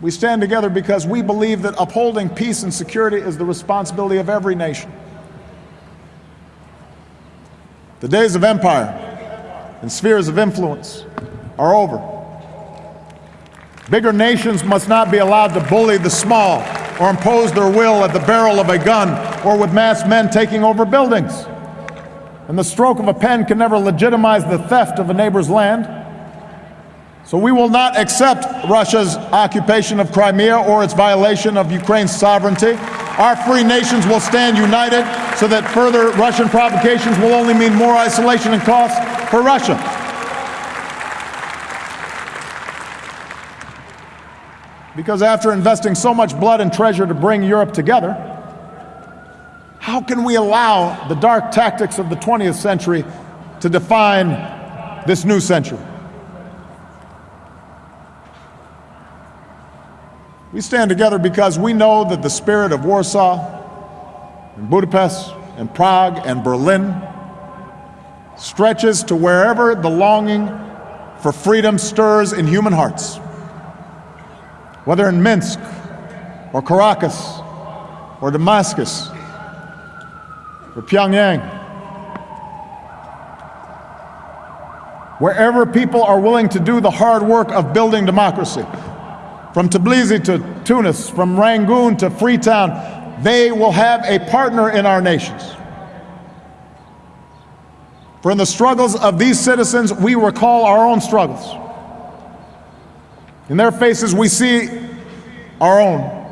We stand together because we believe that upholding peace and security is the responsibility of every nation. The days of empire and spheres of influence are over. Bigger nations must not be allowed to bully the small or impose their will at the barrel of a gun or with masked men taking over buildings. And the stroke of a pen can never legitimize the theft of a neighbor's land. So we will not accept Russia's occupation of Crimea or its violation of Ukraine's sovereignty. Our free nations will stand united so that further Russian provocations will only mean more isolation and cost for Russia. Because after investing so much blood and treasure to bring Europe together, how can we allow the dark tactics of the 20th century to define this new century? We stand together because we know that the spirit of Warsaw and Budapest and Prague and Berlin stretches to wherever the longing for freedom stirs in human hearts. Whether in Minsk or Caracas or Damascus or Pyongyang, wherever people are willing to do the hard work of building democracy, from Tbilisi to Tunis, from Rangoon to Freetown, they will have a partner in our nations. For in the struggles of these citizens, we recall our own struggles. In their faces, we see our own.